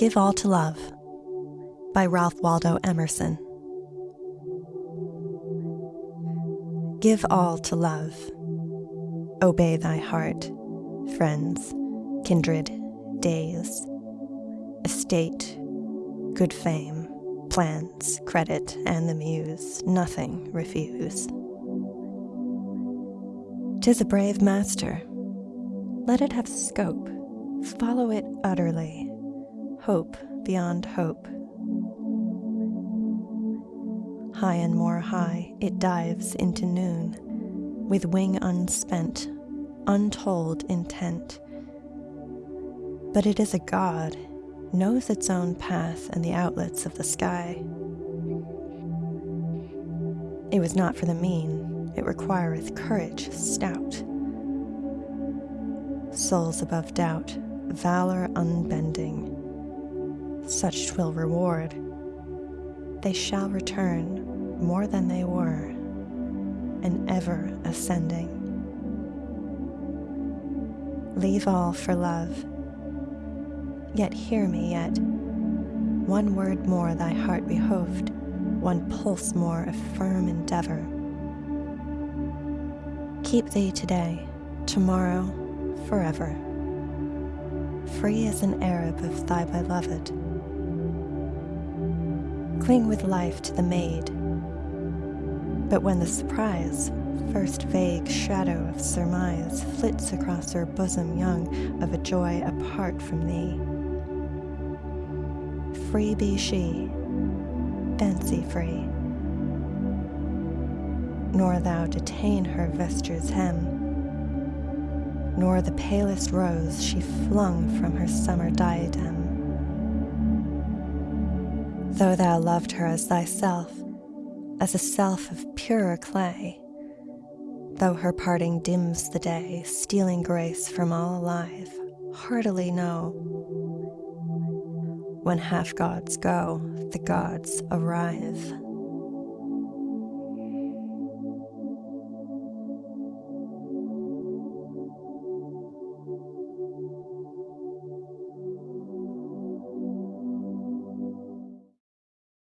Give All to Love by Ralph Waldo Emerson. Give all to love. Obey thy heart, friends, kindred, days, estate, good fame, plans, credit, and the muse, nothing refuse. Tis a brave master. Let it have scope, follow it utterly, hope beyond hope. High and more high, it dives into noon, with wing unspent, untold intent. But it is a god, knows its own path and the outlets of the sky. It was not for the mean, it requireth courage stout. Souls above doubt, valor unbending, such twill reward. They shall return more than they were, and ever ascending. Leave all for love, yet hear me yet. One word more thy heart behoved, one pulse more of firm endeavor. Keep thee today, tomorrow, forever, free as an Arab of thy beloved. Cling with life to the maid but when the surprise, first vague shadow of surmise, flits across her bosom young of a joy apart from thee, free be she, fancy free, nor thou detain her vesture's hem, nor the palest rose she flung from her summer diadem. Though thou loved her as thyself, as a self of purer clay. Though her parting dims the day, stealing grace from all alive, heartily know. When half gods go, the gods arrive.